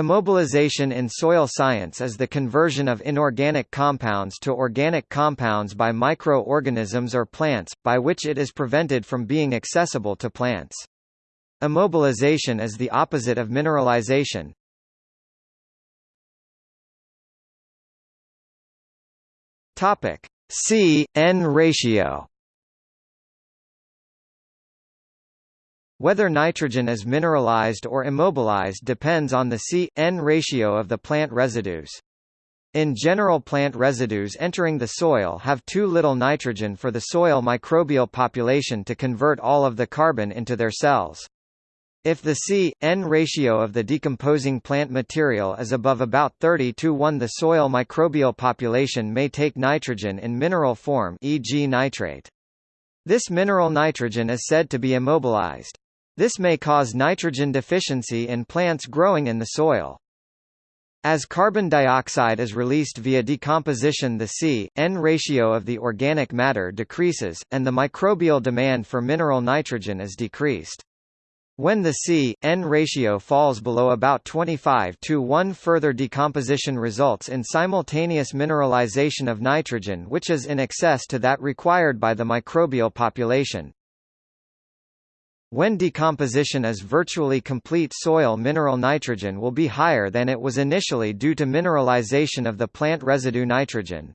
Immobilization in soil science is the conversion of inorganic compounds to organic compounds by micro-organisms or plants, by which it is prevented from being accessible to plants. Immobilization is the opposite of mineralization. Topic: C-N ratio Whether nitrogen is mineralized or immobilized depends on the C-N ratio of the plant residues. In general plant residues entering the soil have too little nitrogen for the soil microbial population to convert all of the carbon into their cells. If the C-N ratio of the decomposing plant material is above about 30 to 1 the soil microbial population may take nitrogen in mineral form e.g. nitrate. This mineral nitrogen is said to be immobilized. This may cause nitrogen deficiency in plants growing in the soil. As carbon dioxide is released via decomposition the C-N ratio of the organic matter decreases, and the microbial demand for mineral nitrogen is decreased. When the C-N ratio falls below about 25 to 1 further decomposition results in simultaneous mineralization of nitrogen which is in excess to that required by the microbial population. When decomposition is virtually complete soil mineral nitrogen will be higher than it was initially due to mineralization of the plant residue nitrogen.